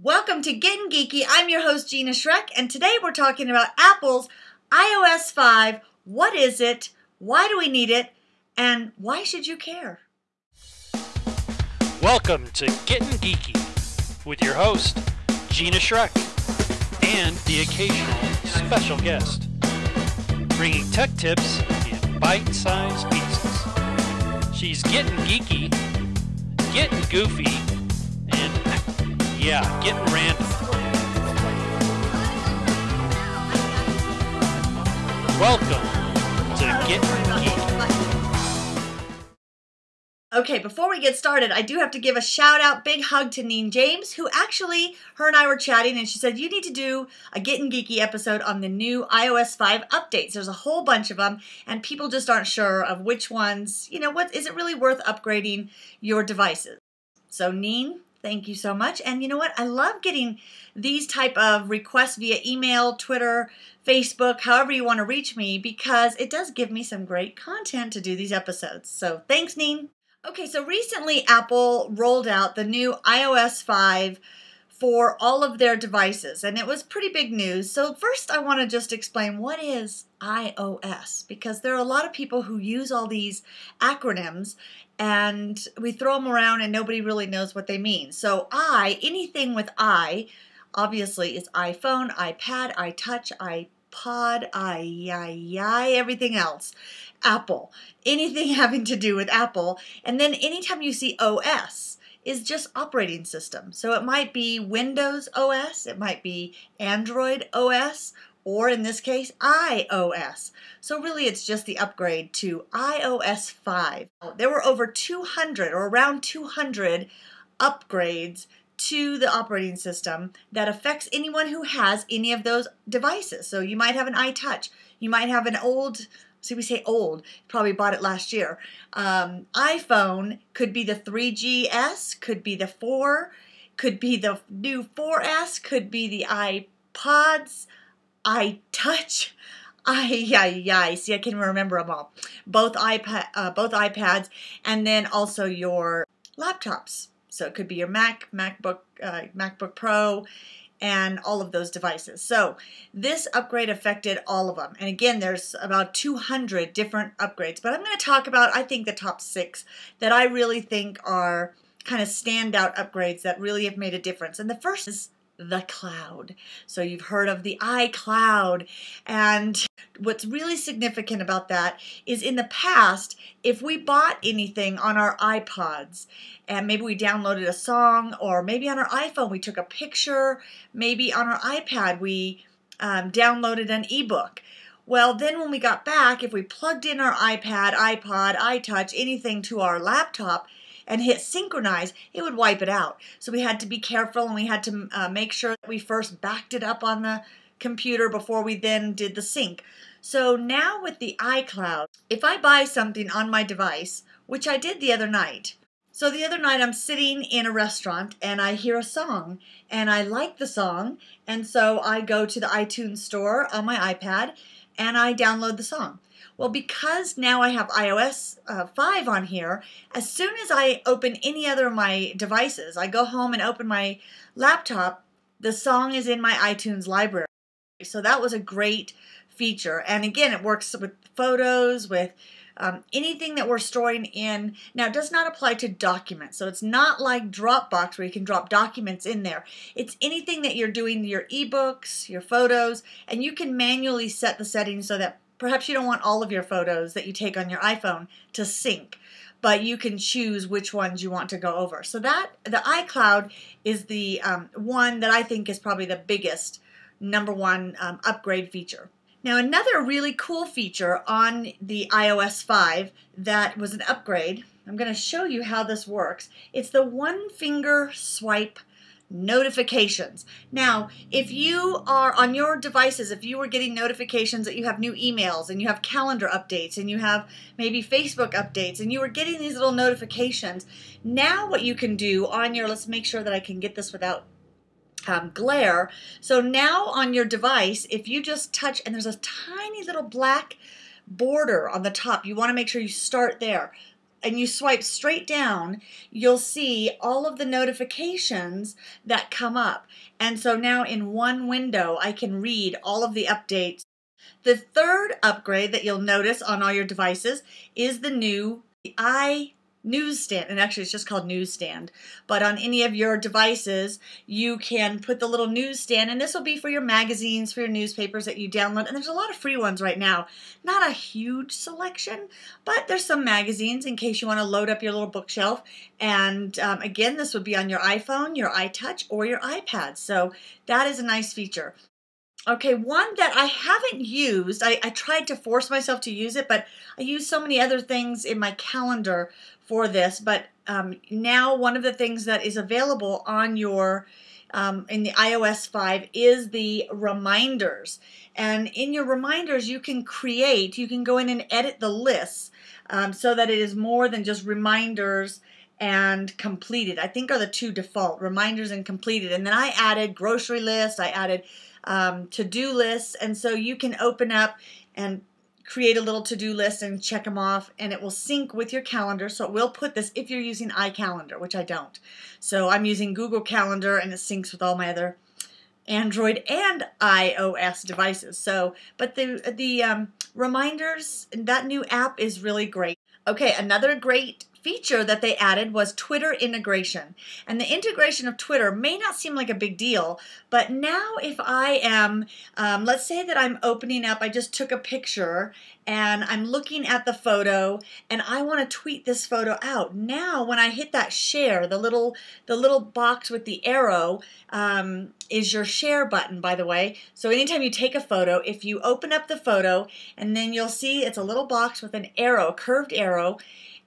Welcome to Getting Geeky. I'm your host, Gina Schreck, and today we're talking about Apple's iOS 5. What is it? Why do we need it? And why should you care? Welcome to Getting Geeky with your host, Gina Schreck, and the occasional special guest, bringing tech tips in bite sized pieces. She's getting geeky, getting goofy, yeah, getting random. Welcome to Getting Geeky. Okay, before we get started, I do have to give a shout out, big hug to Neen James, who actually, her and I were chatting, and she said, You need to do a Getting Geeky episode on the new iOS 5 updates. There's a whole bunch of them, and people just aren't sure of which ones, you know, what is it really worth upgrading your devices? So, Neen, thank you so much. And you know what? I love getting these type of requests via email, Twitter, Facebook, however you want to reach me, because it does give me some great content to do these episodes. So, thanks, Neen. Okay, so recently Apple rolled out the new iOS 5 for all of their devices, and it was pretty big news. So, first, I want to just explain what is iOS because there are a lot of people who use all these acronyms and we throw them around and nobody really knows what they mean. So, I, anything with I, obviously is iPhone, iPad, iTouch, iPod, i, i, i, everything else. Apple, anything having to do with Apple. And then anytime you see OS, is just operating system. So it might be Windows OS, it might be Android OS, or in this case, iOS. So really it's just the upgrade to iOS 5. There were over 200 or around 200 upgrades to the operating system that affects anyone who has any of those devices. So you might have an iTouch, you might have an old See, we say old, probably bought it last year. Um, iPhone could be the 3GS, could be the 4, could be the new 4S, could be the iPods, iTouch, I yeah yeah. See, I can remember them all. Both iPad, uh, both iPads, and then also your laptops. So it could be your Mac, MacBook, uh, MacBook Pro, and all of those devices. So this upgrade affected all of them. And again, there's about 200 different upgrades, but I'm going to talk about, I think, the top six that I really think are kind of standout upgrades that really have made a difference. And the first is the cloud. So you've heard of the iCloud. And what's really significant about that is in the past, if we bought anything on our iPods and maybe we downloaded a song or maybe on our iPhone we took a picture, maybe on our iPad we um, downloaded an ebook. Well, then when we got back, if we plugged in our iPad, iPod, iTouch, anything to our laptop, and hit synchronize, it would wipe it out. So we had to be careful and we had to uh, make sure that we first backed it up on the computer before we then did the sync. So now with the iCloud, if I buy something on my device, which I did the other night, so the other night I'm sitting in a restaurant and I hear a song and I like the song and so I go to the iTunes store on my iPad and I download the song. Well, because now I have iOS uh, 5 on here, as soon as I open any other of my devices, I go home and open my laptop, the song is in my iTunes library. So that was a great feature. And again, it works with photos, with um, anything that we're storing in. Now, it does not apply to documents. So it's not like Dropbox where you can drop documents in there. It's anything that you're doing, your ebooks, your photos, and you can manually set the settings so that Perhaps you don't want all of your photos that you take on your iPhone to sync, but you can choose which ones you want to go over. So that the iCloud is the um, one that I think is probably the biggest number one um, upgrade feature. Now another really cool feature on the iOS 5 that was an upgrade, I'm going to show you how this works. It's the one finger swipe notifications. Now, if you are on your devices, if you were getting notifications that you have new emails and you have calendar updates and you have maybe Facebook updates and you were getting these little notifications, now what you can do on your, let's make sure that I can get this without um, glare. So now on your device, if you just touch, and there's a tiny little black border on the top, you want to make sure you start there and you swipe straight down, you'll see all of the notifications that come up. And so now in one window, I can read all of the updates. The third upgrade that you'll notice on all your devices is the new i newsstand and actually it's just called newsstand but on any of your devices you can put the little newsstand and this will be for your magazines for your newspapers that you download and there's a lot of free ones right now. Not a huge selection but there's some magazines in case you want to load up your little bookshelf and um, again this would be on your iphone your itouch or your ipad so that is a nice feature. Okay, one that I haven't used, I, I, tried to force myself to use it, but I use so many other things in my calendar for this. But um, now one of the things that is available on your um, in the iOS 5 is the reminders. And in your reminders, you can create, you can go in and edit the lists um, so that it is more than just reminders and completed. I think are the two default reminders and completed. And then I added grocery lists, I added um, to-do lists. And so you can open up and create a little to-do list and check them off and it will sync with your calendar. So it will put this if you're using iCalendar which I don't. So I'm using Google Calendar and it syncs with all my other Android and iOS devices. So but the the um, reminders that new app is really great. Okay another great feature that they added was Twitter integration. And the integration of Twitter may not seem like a big deal, but now if I am, um, let's say that I'm opening up, I just took a picture and I'm looking at the photo and I want to tweet this photo out. Now when I hit that share, the little the little box with the arrow um, is your share button by the way. So anytime you take a photo, if you open up the photo and then you'll see it's a little box with an arrow, a curved arrow,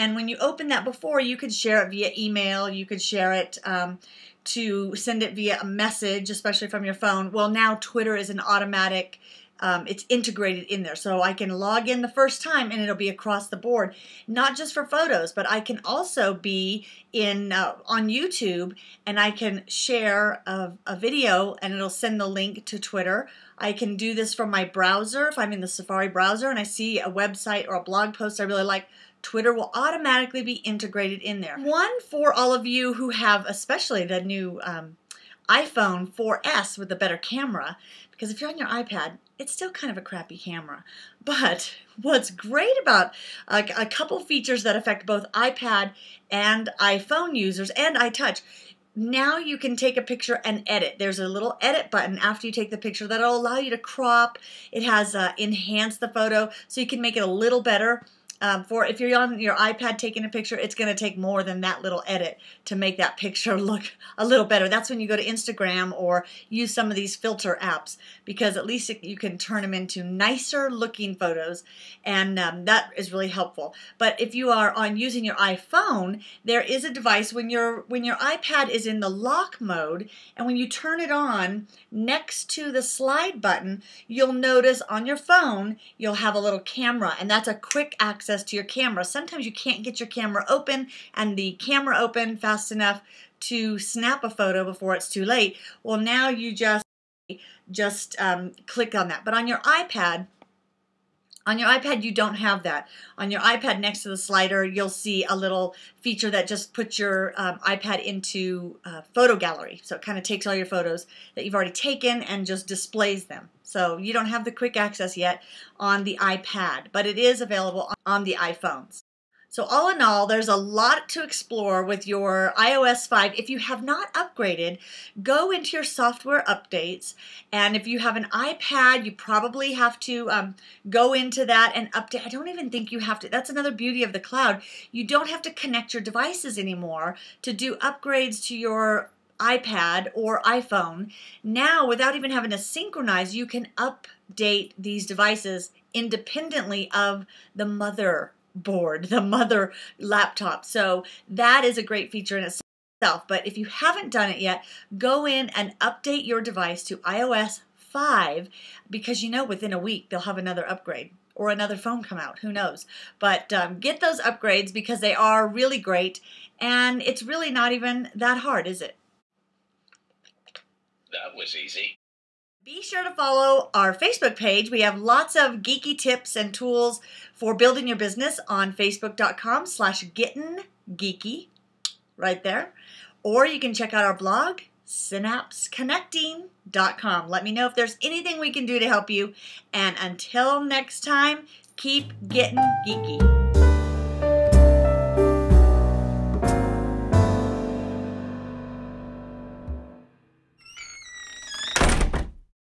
and when you open that before, you could share it via email, you could share it um, to send it via a message, especially from your phone. Well, now Twitter is an automatic um, it's integrated in there. So I can log in the first time and it'll be across the board, not just for photos, but I can also be in uh, on YouTube and I can share a, a video and it'll send the link to Twitter. I can do this from my browser if I'm in the Safari browser and I see a website or a blog post I really like. Twitter will automatically be integrated in there. One for all of you who have, especially the new um, iPhone 4S with a better camera, because if you're on your iPad, it's still kind of a crappy camera. But what's great about a, a couple features that affect both iPad and iPhone users and iTouch, now you can take a picture and edit. There's a little edit button after you take the picture that'll allow you to crop. It has uh, enhanced the photo so you can make it a little better um, for if you're on your iPad taking a picture, it's going to take more than that little edit to make that picture look a little better. That's when you go to Instagram or use some of these filter apps because at least you can turn them into nicer looking photos and um, that is really helpful. But if you are on using your iPhone, there is a device when your when your iPad is in the lock mode and when you turn it on next to the slide button, you'll notice on your phone you'll have a little camera and that's a quick access access to your camera. Sometimes you can't get your camera open and the camera open fast enough to snap a photo before it's too late. Well, now you just just um, click on that. But on your iPad, on your iPad, you don't have that. On your iPad, next to the slider, you'll see a little feature that just puts your um, iPad into uh, photo gallery. So it kind of takes all your photos that you've already taken and just displays them. So you don't have the quick access yet on the iPad, but it is available on the iPhones. So all in all, there's a lot to explore with your iOS 5. If you have not upgraded, go into your software updates. And if you have an iPad, you probably have to um, go into that and update. I don't even think you have to. That's another beauty of the cloud. You don't have to connect your devices anymore to do upgrades to your iPad or iPhone. Now, without even having to synchronize, you can update these devices independently of the mother board, the mother laptop. So that is a great feature in itself. But if you haven't done it yet, go in and update your device to iOS 5 because you know within a week they'll have another upgrade or another phone come out. Who knows? But um, get those upgrades because they are really great and it's really not even that hard, is it? That was easy. Be sure to follow our Facebook page. We have lots of geeky tips and tools for building your business on facebook.com slash getting geeky right there. Or you can check out our blog, synapseconnecting.com. Let me know if there's anything we can do to help you. And until next time, keep getting geeky.